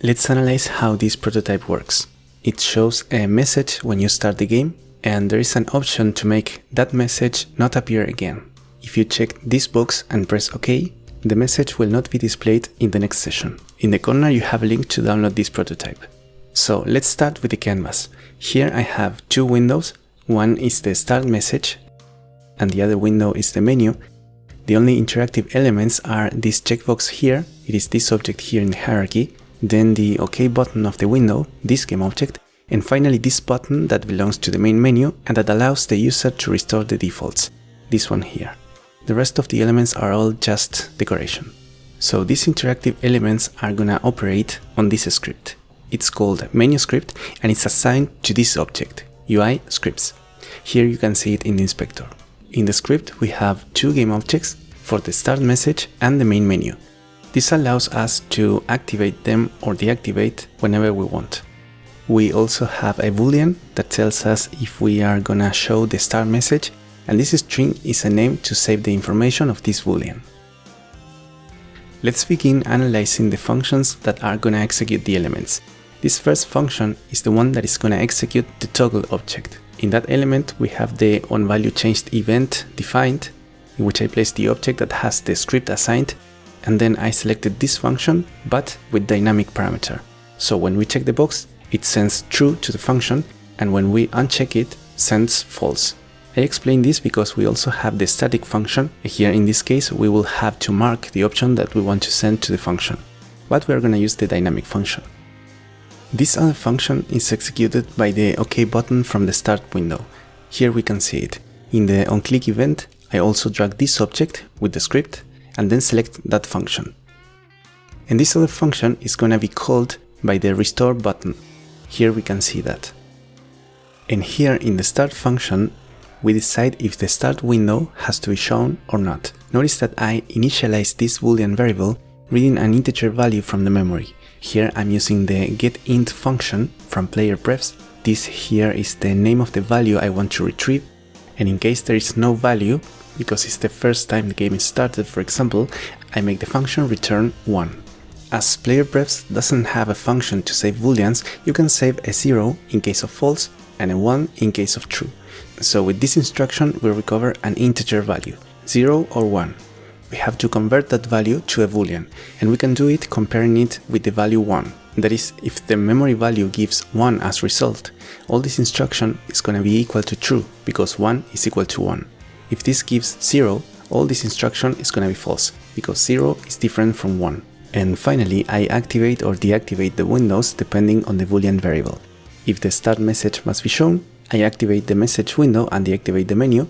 Let's analyze how this prototype works. It shows a message when you start the game and there is an option to make that message not appear again. If you check this box and press OK, the message will not be displayed in the next session. In the corner you have a link to download this prototype. So let's start with the canvas. Here I have two windows, one is the start message and the other window is the menu. The only interactive elements are this checkbox here, it is this object here in the hierarchy, then the OK button of the window, this game object, and finally this button that belongs to the main menu and that allows the user to restore the defaults, this one here. The rest of the elements are all just decoration. So these interactive elements are gonna operate on this script. It's called menu script and it's assigned to this object, UI scripts. Here you can see it in the inspector. In the script we have two game objects for the start message and the main menu. This allows us to activate them or deactivate whenever we want. We also have a boolean that tells us if we are gonna show the start message and this string is a name to save the information of this boolean. Let's begin analyzing the functions that are gonna execute the elements. This first function is the one that is gonna execute the toggle object. In that element we have the onValueChanged event defined, in which I place the object that has the script assigned, and then I selected this function, but with dynamic parameter. So when we check the box, it sends true to the function, and when we uncheck it, sends false. I explain this because we also have the static function. Here in this case, we will have to mark the option that we want to send to the function. But we are going to use the dynamic function. This other function is executed by the OK button from the start window. Here we can see it. In the onClick event, I also drag this object with the script and then select that function. And this other function is going to be called by the restore button. Here we can see that. And here in the start function, we decide if the start window has to be shown or not. Notice that I initialize this boolean variable reading an integer value from the memory. Here I'm using the getInt function from player prefs. This here is the name of the value I want to retrieve and in case there is no value, because it's the first time the game is started for example, I make the function return 1. As player prefs doesn't have a function to save booleans, you can save a 0 in case of false and a 1 in case of true. So with this instruction we recover an integer value, 0 or 1. We have to convert that value to a boolean, and we can do it comparing it with the value 1. That is, if the memory value gives 1 as result, all this instruction is going to be equal to true, because 1 is equal to 1. If this gives 0, all this instruction is going to be false, because 0 is different from 1. And finally, I activate or deactivate the windows depending on the boolean variable. If the start message must be shown, I activate the message window and deactivate the menu.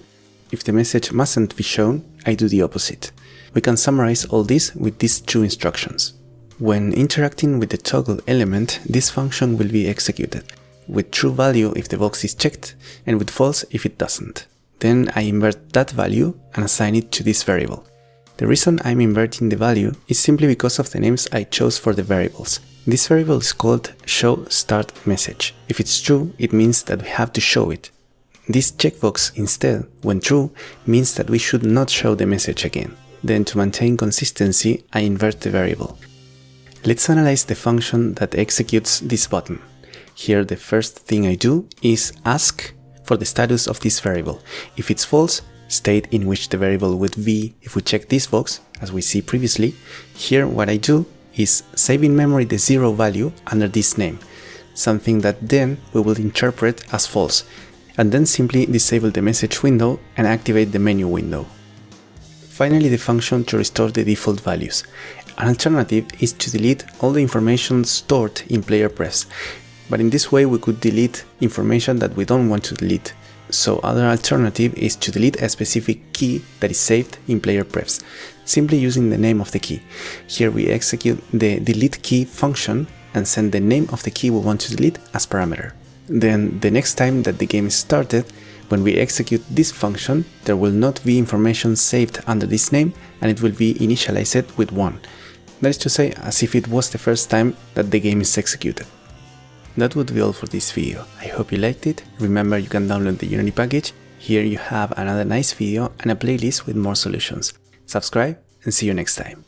If the message mustn't be shown, I do the opposite. We can summarize all this with these two instructions. When interacting with the toggle element, this function will be executed, with true value if the box is checked, and with false if it doesn't. Then I invert that value and assign it to this variable. The reason I'm inverting the value is simply because of the names I chose for the variables. This variable is called show start message. If it's true, it means that we have to show it. This checkbox instead, when true, means that we should not show the message again. Then to maintain consistency, I invert the variable. Let's analyze the function that executes this button. Here the first thing I do is ask for the status of this variable. If it's false, state in which the variable would be if we check this box, as we see previously, here what I do is save in memory the zero value under this name, something that then we will interpret as false, and then simply disable the message window and activate the menu window. Finally, the function to restore the default values. An alternative is to delete all the information stored in player prefs, but in this way we could delete information that we don't want to delete, so other alternative is to delete a specific key that is saved in player prefs, simply using the name of the key. Here we execute the delete key function and send the name of the key we want to delete as parameter. Then the next time that the game is started, when we execute this function, there will not be information saved under this name and it will be initialized with 1. That is to say, as if it was the first time that the game is executed. That would be all for this video. I hope you liked it. Remember you can download the Unity package. Here you have another nice video and a playlist with more solutions. Subscribe and see you next time.